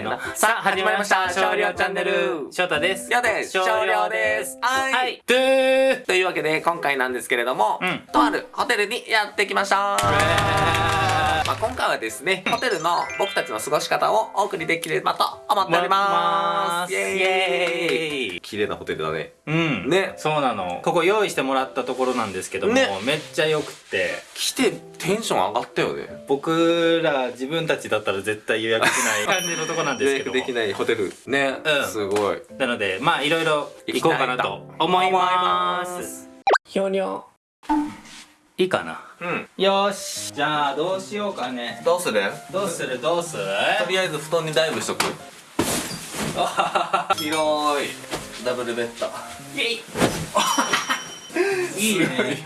ーの。さあ、始まりました。少量チャンネル。翔太です。やです。少量です。はい。というわけで今回なんですけれども、うん。とあるホテルにやってきました、まあ、今回はですねホテルの僕たちの過ごし方をお送りできればと思っております。イエーイ綺麗なホテルだね。うん。ね。そうなの。ここ用意してもらったところなんですけども、ね。めっちゃ良くて、来てテンション上がったよね。僕ら自分たちだったら絶対予約しない 感じのとこなんですけどできないホテル。ね、うん。すごい。なので、まあいろいろ行こうかなと思います。ひょにょいいかな。うん。よし。じゃあどうしようかね。どうする？どうする？どうする？とりあえず布団にダイブしとく。広いダブルベッドイェイ いいね。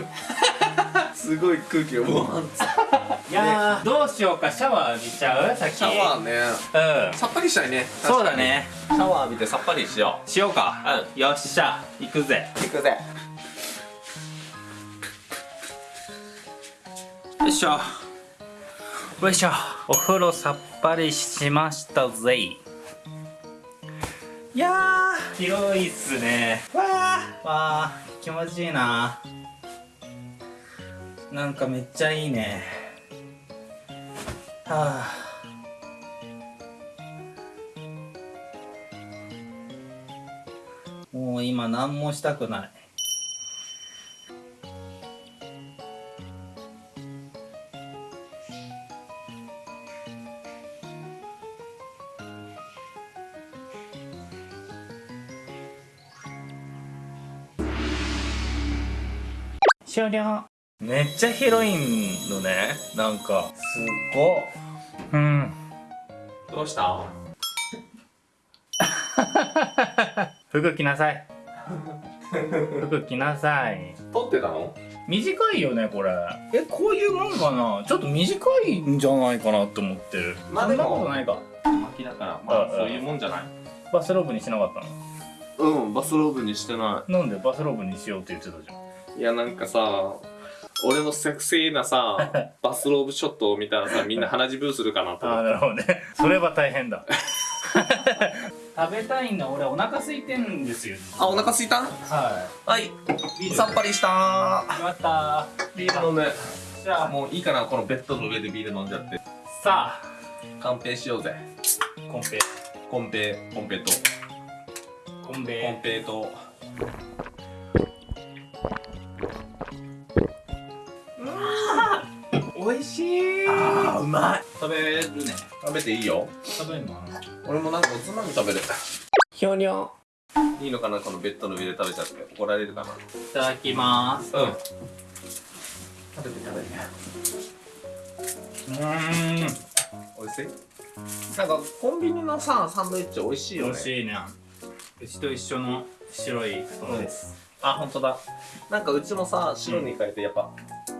すごい空気がブワンいやー、どうしようか、シャワー浴びちゃう？先。シャワーねうん。さっぱりしたいねそうだね。シャワー浴びてさっぱりしよしようか。よっしゃ、行くぜ。う行くぜよいしょ。よいしょ。お風呂さっぱりしましたぜ。いやー、広いっすね。わー、わー、気持ちいいな。なんかめっちゃいいね。はあ。もう今何もしたくない。終了。めっちゃ広いのね。なんか。すっごうん。どうした？服着なさい。服着なさい。撮ってたの？短いよねこれ。えこういうもんかな？ちょっと短いんじゃないかなって思って。るまあでも。そんなことないか。巻きだから。まああそういうもんじゃない？バスローブにしなかったうんバスローブにしてなのなんでバスローブにしようって言ってたじゃんいいやなんかさ俺のセクシーなさ バスローブショットを見たらさみんな鼻血ブーするかなとああ思って。なるほどね。それは大変だ。食べたいんだ俺お腹空いてんですよ。あお腹すいた？ははい。いビールさっぱりした。決まった。ビール飲んで。じゃあ。もういいかなこのベッドの上でビール飲んじゃって。さあ。乾杯しようぜ。コンペ。コンペコンペと。コンコンペペと美味しい。あーうまい。食べるね。食べていいよ。食べるの俺もなんかおつまみ食べるひょにょいいのかなこのベッドの上で食べちゃって。怒られるかな。いただきます。うん。食べて食べて。うーん。美味しい？なんかコンビニのさサンドイッチ美味しいよ美ね味しいね。うちと一緒の白い布団です、あ本当だ。なんかうちもさ白に変えてやっぱ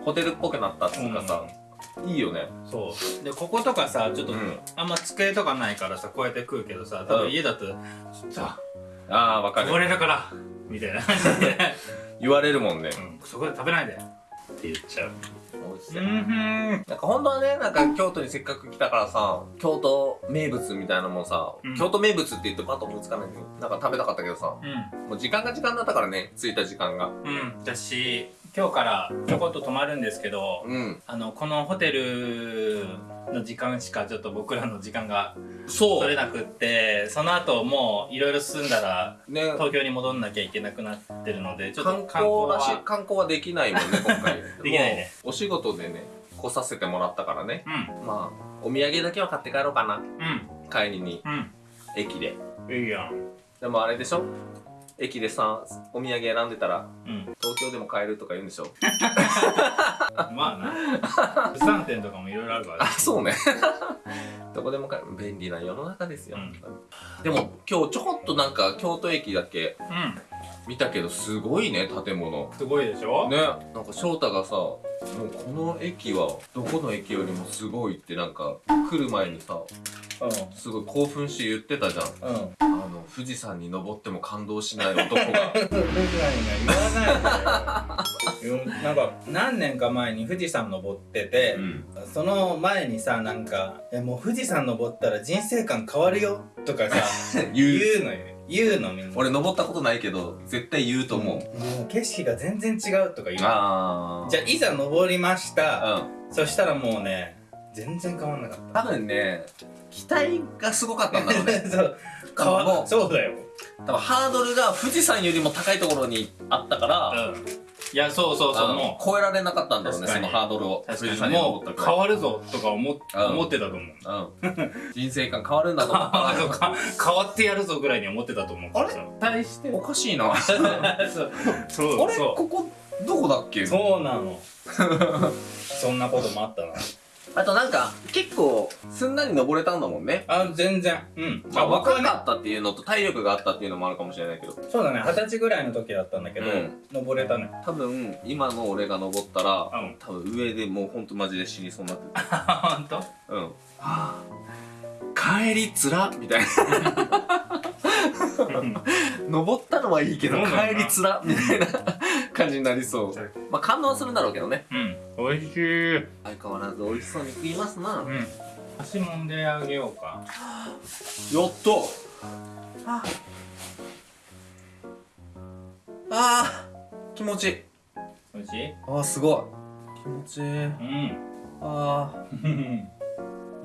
ホテルっぽくなったっていうかさ、いいよね。そう。でこことかさちょっと、うんあんま机とかないからさこうやって食うけどさ多うん。分家だとさああわかこるれだからみたいな感じで、言われるもんね。うん、そこで食べないでって言っちゃうしいうん。ふんなんか本当はねなんか京都にせっかく来たからさ京都名物みたいなのもさ、うん。京都名物って言ってパッと思いつかないんだけどなんか食べたかったけどさうん。もう時間が時間だったからね着いた時間が。うん。私今日からちょこっと泊まるんですけどうん。あのこのホテルの時間しかちょっと僕らの時間がそう。取れなくってその後もういろいろ進んだらね。東京に戻んなきゃいけなくなってるのでちょっと観光観光はできないもんね今回。できないね。お仕事でね来させてもらったからね。うん。まあお土産だけは買って帰ろうかな。うん。帰りにうん。駅で。いいやん。でもあれでしょ？駅でさお土産選んでたらうん東京でも買えるとか言うんでしょ？まあな。物産展とかもいろいろあるからあねそうね。どこでも買える。便利な世の中ですよ、うん。でも今日ちょこっとなんか京都駅だけうん。見たけどすごいね建物。すごいでしょ？ね。なんか翔太がさもうこの駅はどこの駅よりもすごいってなんか来る前にさうすごい興奮して言ってたじゃんん。うん富士山に登っても感動しない男が。僕らには言わないなんか何年か前に富士山登ってて、うん。その前にさなんか「えもう富士山登ったら人生観変わるよ」とかさ 言う。のよ。言うのみんな。俺登ったことないけど絶対言うと思う、もう景色が全然違うとか言うじゃあいざ登りました、うん。そしたらもうね全然変わんなかっ多分ね期待がすごかったんだろうね。た そう変わもうそうだよ。多分ハードルが富士山よりも高いところにあったから、うん。いやそうそうそうも超えられなかったんだろうねそのハードルをう確富士かにもう変わるぞとか思思ってたと思う。うん、人生観変わるんだと思 うか。変わってやるぞぐらいに思ってたと思う。からさ対して。おかしいな。あ そう。そうれ？そここどこだっけ？うそうなの。そんなこともあったなあとなんか結構すんなり登れたんだもんね。あ全然。うん。まあ若かったっていうのと体力があったっていうのもあるかもしれないけど。そうだね。二十歳ぐらいの時だったんだけど、うん。登れたね。多分今の俺が登ったら、うん。多分上でもうほんとマジで死にそうになってる。本当？うん。はあ帰りつらみたいな。登ったのはいいけど帰りつらみたいな感じになりそう。まあ感動はするんだろうけどね。うん。美味しい。相変わらず美味しそうに食いますな。うん。足もんであげようか。やっとあ。あー。気持ちいい。美味しいあーすごい。気持ちいい。うん。あー。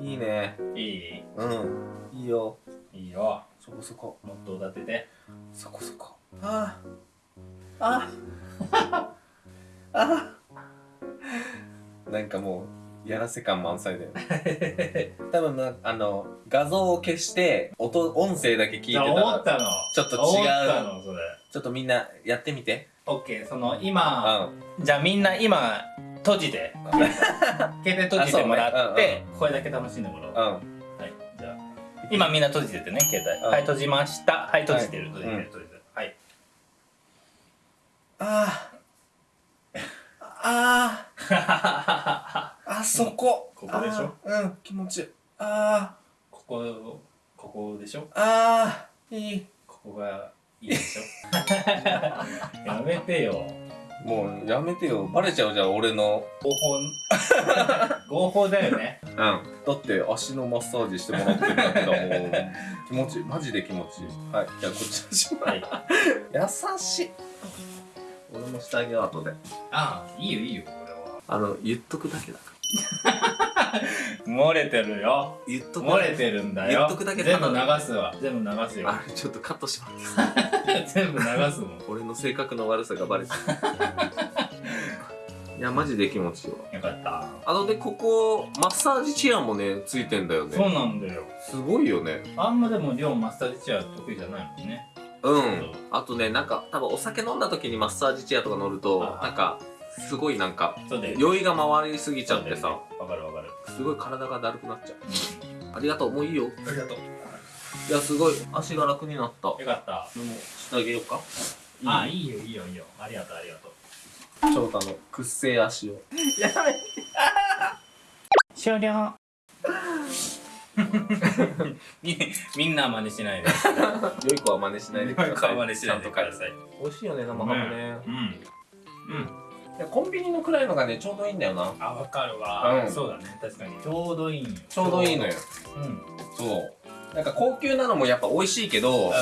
いいね。いい？うん。いいよ。いいよ。そこそこ。もっと立てて。そこそこ。あーあー。あー なんかもうやらせ感満載だよね。多分なあの画像を消して音音声だけ聞いてた思らったの。ちょっと違う。思ったのそれ。ちょっとみんなやってみて。オッケーその今うん。じゃあみんな今閉じて 携帯閉じてもらあそうてこれだけ楽しんでもらおう。うん。はいじゃあ。今みんな閉じててね携帯。うん。はい閉じました。はい閉じてる。はい。閉じてる閉じてるはいあー。あー。あそこ。ここでしょ？うん気持ちいい。あここここでしょ？ーあー。いい。ここがいいでしょ？やめてよ。もうやめてよ。バレちゃうじゃん俺の。合法。合法だよね。うん。だって足のマッサージしてもらってるだけだもん気持ちいい。マジで気持ちいい。はい。じゃあこっちのしまはい。優しい俺もしてあげよう後で。ああいいよいいよこれは。あの言っとくだけだか 漏れてるよ。ら言っと漏れてるんだよ。言っとくだけ全部流すわ。全部流すよ。あれちょっとカットします。全部流すもん。俺の性格の悪さがバレた。いやマジで気持ちいいわ。よかった。あのでここマッサージチェアもねついてんだよね。そうなんだよ。すごいよね。あんまでも量マッサージチェア得意じゃないもんねうん。あとねなんか多分お酒飲んだ時にマッサージチェアとか乗るとあなんかすごいなんかそうだよ酔いが回りすぎちゃってさ。わかるわかるすごい体がだるくなっちゃう。ありがとうもういいよ。ありがとう。いやすごい。足が楽になった。よかった。でもしてあげようか。あいい？よいいよいいよ。ありがとうありがとう。翔太のくっせえ足を。やめ 終了み みんな真似しないで。良い子は真似しないでください。真似しないでください。美味しいよね生ハムね。うん。うん。コンビニのくらいのがねちょうどいいんだよな。あわかるわ、うん。そうだね。確かに。ちょうどいい。ちょうどいいのよ。う。ん。そう。なんか高級なのもやっぱ美味しいけど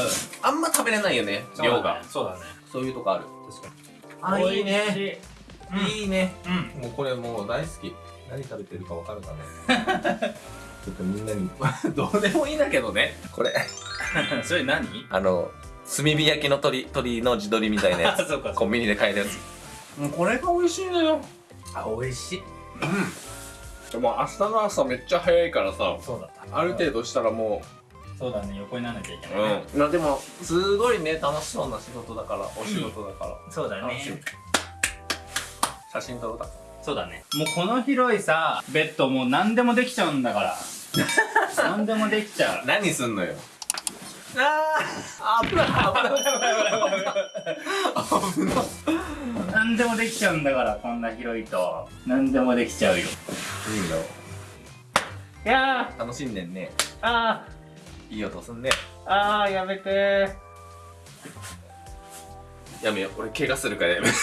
あんま食べれないよねそうだね。量が。そうだね。そういうとこある。確かに。あいいね。い。いいね。うん。もうこれもう大好き。何食べてるかわかるかね ちょっとみんなに。どうでもいいんだけどね。これ。う んそれ何？あの炭火焼きの鶏鶏の地鶏みたいなやあつ コンビニで買えるやつ。もうこれが美味しいのよ。あ美味しい。うん。でも明日の朝めっちゃ早いからさそうだった。ある程度したらもそうだね横にならなきゃいけうない、ねうん。まあでもすごいね楽しそうな仕事だからお仕事だから、そうだ楽しい。ね写真撮ろうだそうだね。もうこの広いさベッドもう何でもできちゃうんだから何でもできちゃう。何すんのよ。あー危ない危ない危ない。何でもできちゃうんだからこんな広い。と何でもできちゃうよい。い。んだよい。や楽しんでんねーあい。い。音すんねーあーやめてやめよう俺怪我するからやめよ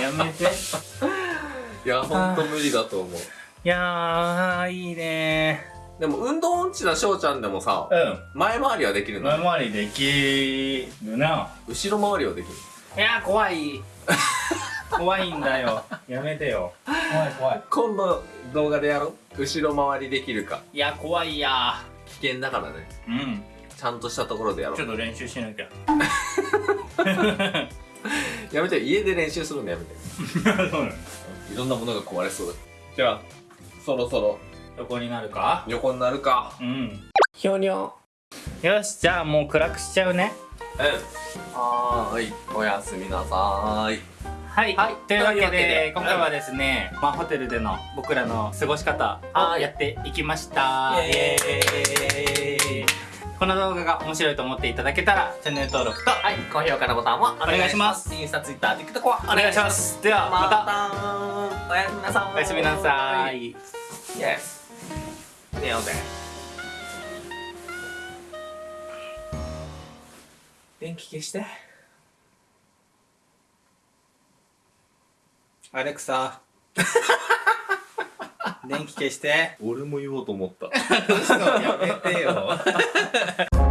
やめてうい。やほんと無理だと思ういやーいいね。でも運動音痴な翔ちゃんでもさうん。前回りはできるの？前回りできるな。後ろ回りはできるいやー怖い。怖いんだよ。やめてよ。怖い怖い。今度動画でやろう？後ろ回りできるか。いや怖いや。危険だからね。うん。ちゃんとしたところでやろう。ちょっと練習しなきゃ。やめて家で練習するのやめて。そうなのいろんなものが壊れそうだ。じゃあそろそろ。横になるか？横になるか。うん。ひょにょよしじゃあもう暗くしちゃうね。うん。はーい。おやすみなさーい。はい、はい。というわけで。今回はですね、まあ、ホテルでの僕らの過ごし方をはい。やっていきました。イエーイこの動画が面白いと思っていただけたらチャンネル登録とはい高評価のボタンもお願いしまます。すインスタツイッター TikTok はお願いします。ではまたおやすみなさーい。おやすみなさい。イエス。寝ようぜ電気消して。アレクサ 電気消して。俺も言おうと思った。やめてよ